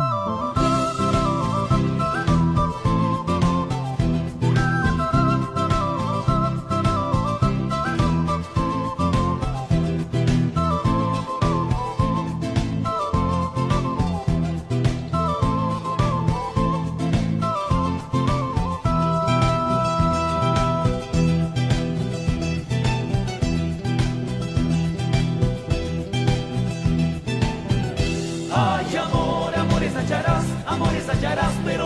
Música Let us little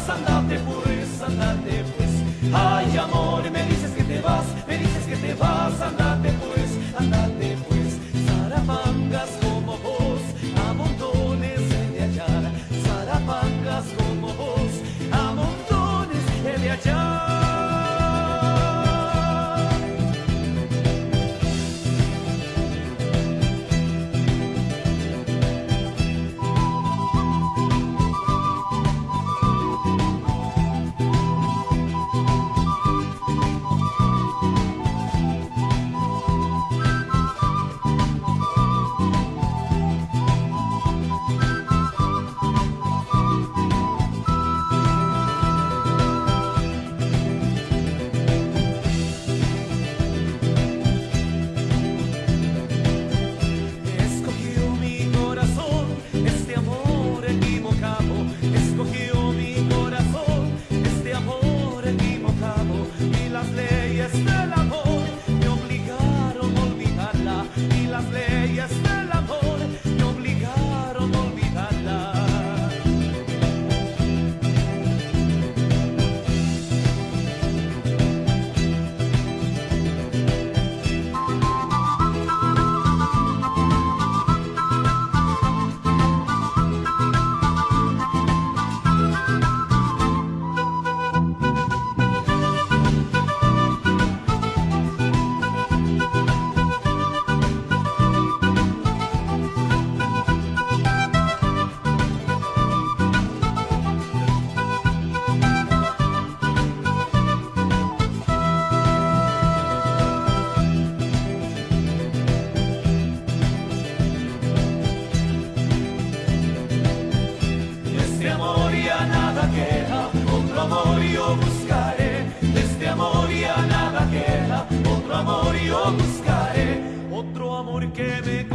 산다. leyes amor yo buscaré, otro amor que me